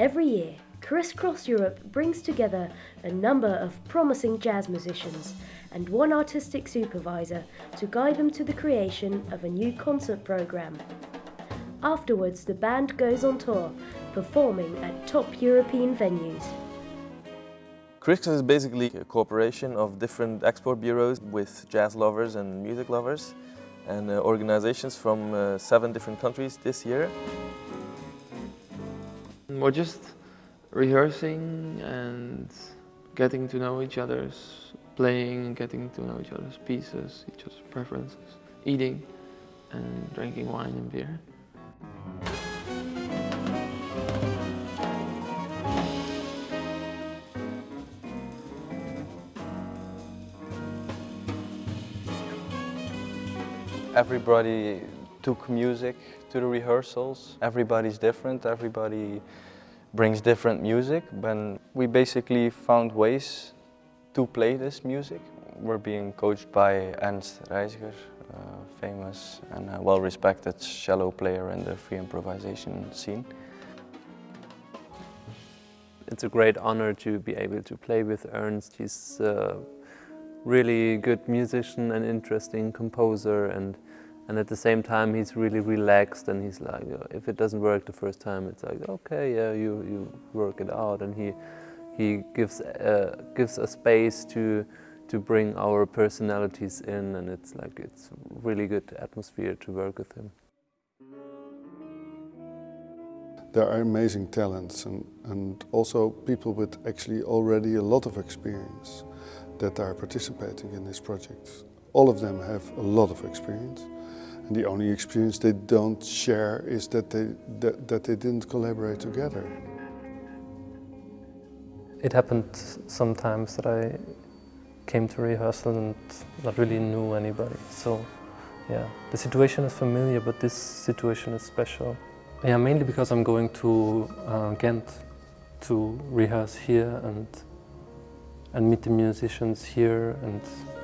Every year, Crisscross Europe brings together a number of promising jazz musicians and one artistic supervisor to guide them to the creation of a new concert program. Afterwards, the band goes on tour, performing at top European venues. Crisscross is basically a cooperation of different export bureaus with jazz lovers and music lovers and uh, organizations from uh, seven different countries this year. We're just rehearsing and getting to know each other's playing getting to know each other's pieces, each other's preferences, eating and drinking wine and beer. Everybody took music to the rehearsals. Everybody's different, everybody brings different music. But we basically found ways to play this music. We're being coached by Ernst Reijseger, a famous and well-respected cello player in the free improvisation scene. It's a great honor to be able to play with Ernst. He's a really good musician and interesting composer and and at the same time he's really relaxed and he's like if it doesn't work the first time it's like okay yeah you you work it out and he he gives uh, gives a space to to bring our personalities in and it's like it's really good atmosphere to work with him. There are amazing talents and, and also people with actually already a lot of experience that are participating in this project. All of them have a lot of experience. And the only experience they don't share is that they, that, that they didn't collaborate together. It happened sometimes that I came to rehearsal and not really knew anybody. So yeah, the situation is familiar, but this situation is special. Yeah, mainly because I'm going to uh, Ghent to rehearse here and and meet the musicians here and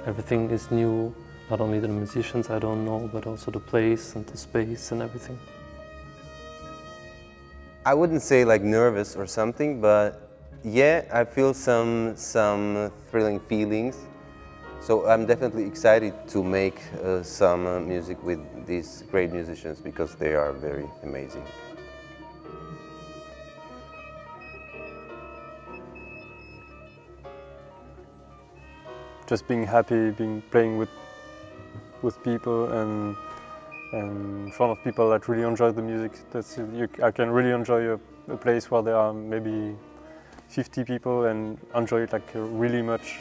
everything is new. Not only the musicians I don't know, but also the place and the space and everything. I wouldn't say like nervous or something, but yeah, I feel some, some thrilling feelings. So I'm definitely excited to make uh, some uh, music with these great musicians because they are very amazing. Just being happy, being playing with with people and and in front of people that really enjoy the music. That's you, I can really enjoy a, a, place where there are maybe 50 people and enjoy it like really much